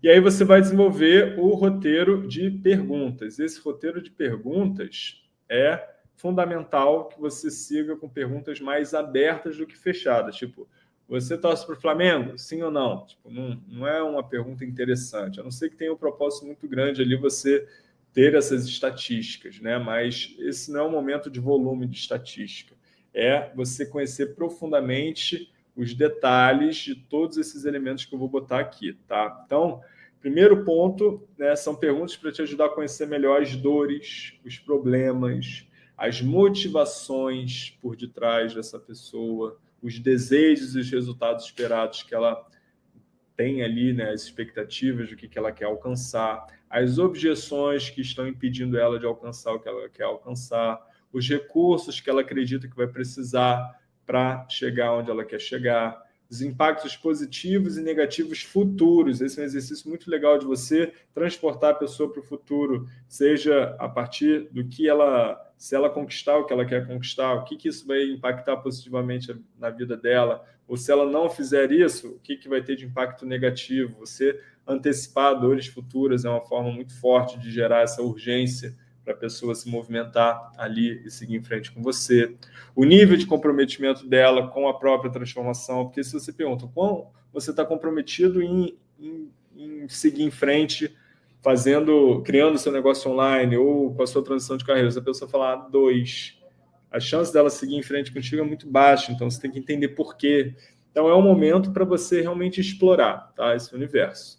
E aí você vai desenvolver o roteiro de perguntas. Esse roteiro de perguntas é fundamental que você siga com perguntas mais abertas do que fechadas. Tipo, você torce para o Flamengo? Sim ou não? Tipo, não? Não é uma pergunta interessante. A não ser que tenha um propósito muito grande ali você ter essas estatísticas, né? mas esse não é um momento de volume de estatística. É você conhecer profundamente os detalhes de todos esses elementos que eu vou botar aqui. Tá? Então, primeiro ponto né, são perguntas para te ajudar a conhecer melhor as dores, os problemas, as motivações por detrás dessa pessoa, os desejos e os resultados esperados que ela tem ali, né, as expectativas do que, que ela quer alcançar, as objeções que estão impedindo ela de alcançar o que ela quer alcançar, os recursos que ela acredita que vai precisar para chegar onde ela quer chegar, os impactos positivos e negativos futuros. Esse é um exercício muito legal de você transportar a pessoa para o futuro, seja a partir do que ela, se ela conquistar o que ela quer conquistar, o que, que isso vai impactar positivamente na vida dela, ou se ela não fizer isso, o que, que vai ter de impacto negativo. Você antecipar dores futuras é uma forma muito forte de gerar essa urgência para a pessoa se movimentar ali e seguir em frente com você. O nível de comprometimento dela com a própria transformação, porque se você pergunta quão você está comprometido em, em, em, seguir em frente, fazendo, criando seu negócio online ou com a sua transição de carreira, se a pessoa falar dois, a chance dela seguir em frente contigo é muito baixa, então você tem que entender por quê. Então é um momento para você realmente explorar tá, esse universo.